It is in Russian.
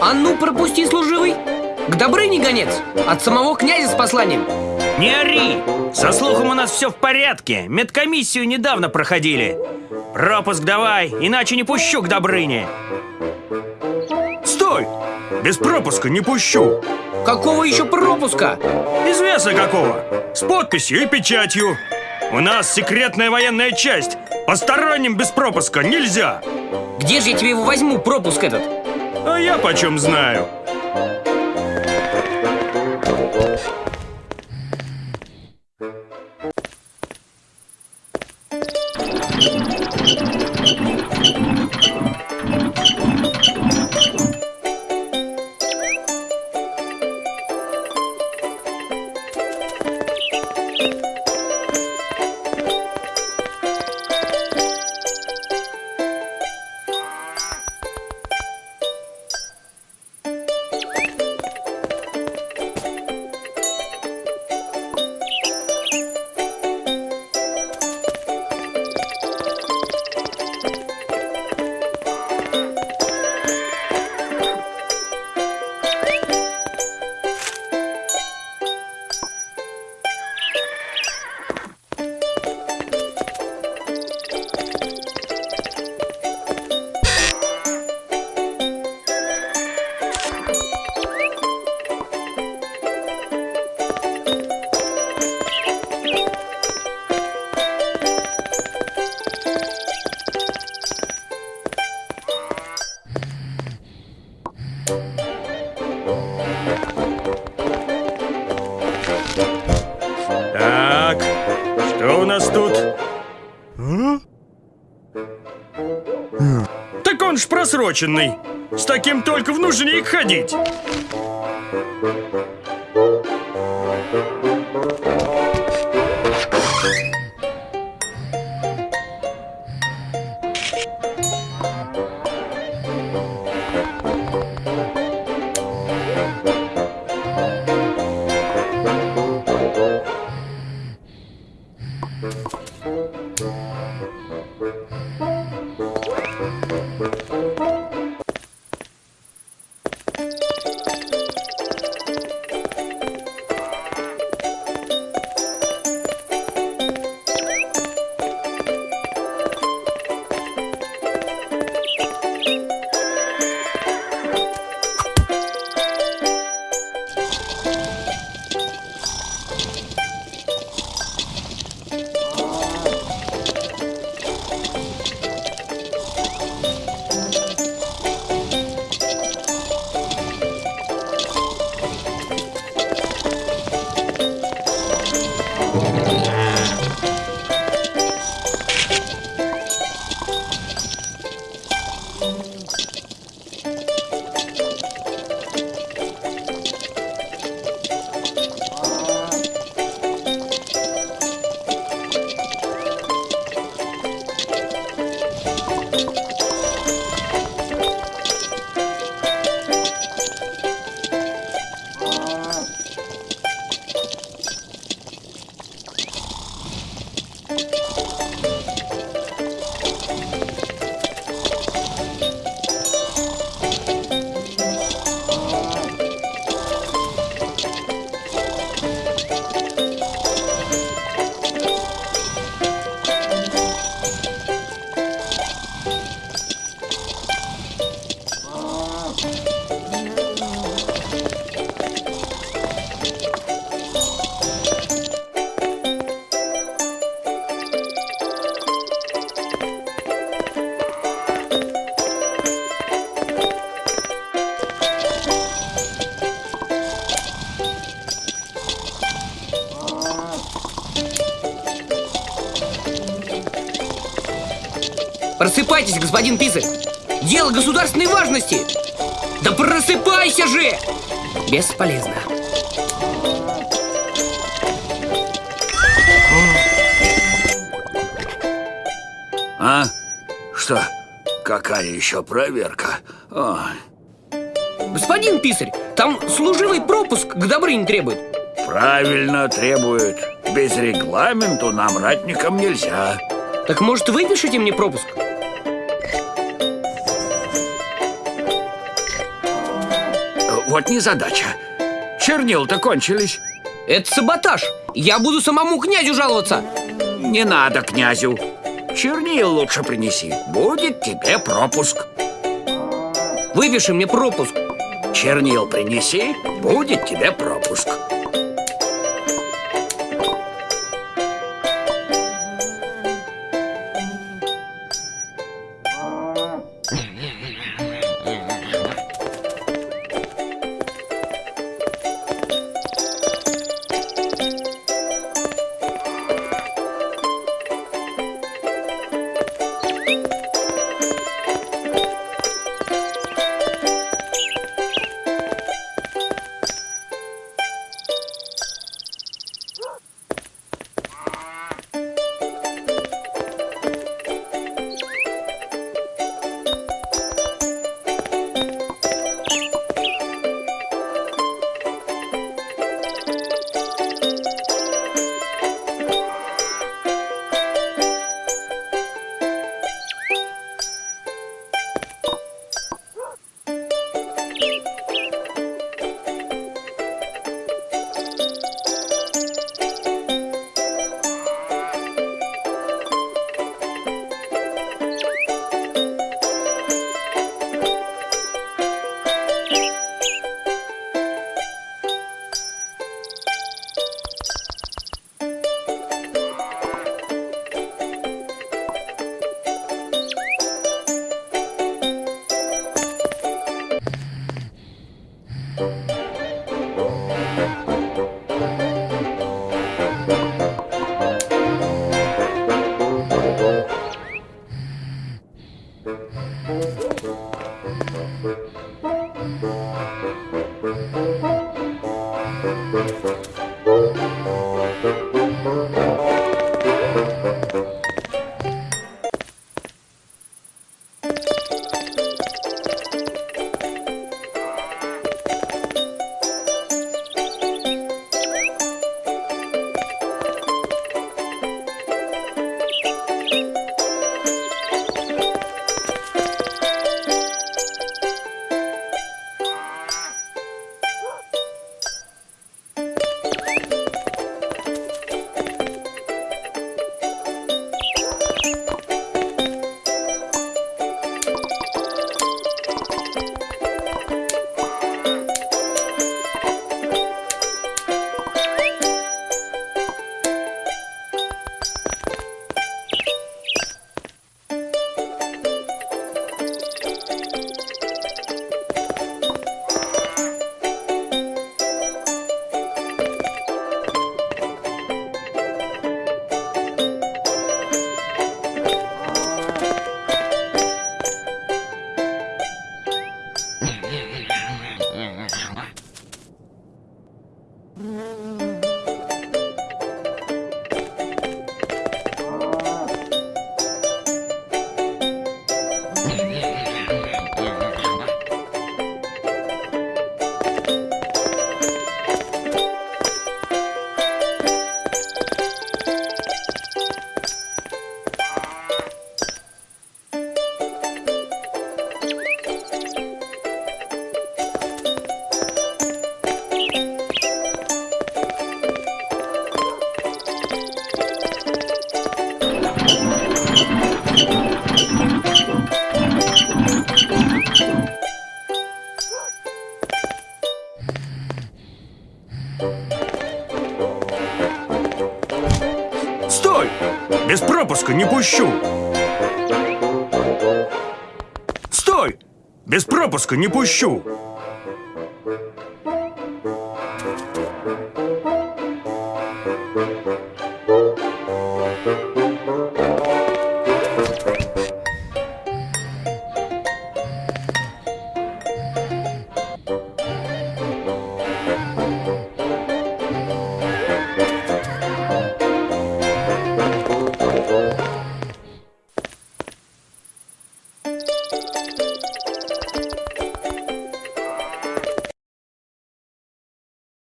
А ну, пропусти, служивый. К Добрыне гонец. От самого князя с посланием. Не ори! Со слухом у нас все в порядке. Медкомиссию недавно проходили. Пропуск давай, иначе не пущу к Добрыне. Стой! Без пропуска не пущу. Какого еще пропуска? Известно какого. С подписью и печатью. У нас секретная военная часть. Посторонним без пропуска нельзя. Где же я тебе его возьму, пропуск этот? А я почем знаю просроченный. С таким только в нужник ходить. Просыпайтесь, господин писарь! Дело государственной важности! Да просыпайся же! Бесполезно. А? Что? Какая еще проверка? Ой, Господин писарь, там служивый пропуск к Добрыне требует. правильно требует. Без регламенту нам, ратникам, нельзя. Так может выпишите мне пропуск? Вот незадача. Чернил-то кончились. Это саботаж. Я буду самому князю жаловаться. Не надо князю. Чернил лучше принеси. Будет тебе пропуск. Выпиши мне пропуск. Чернил принеси, будет тебе пропуск. Música Стой! Пропуска не пущу! Стой! Без пропуска не пущу!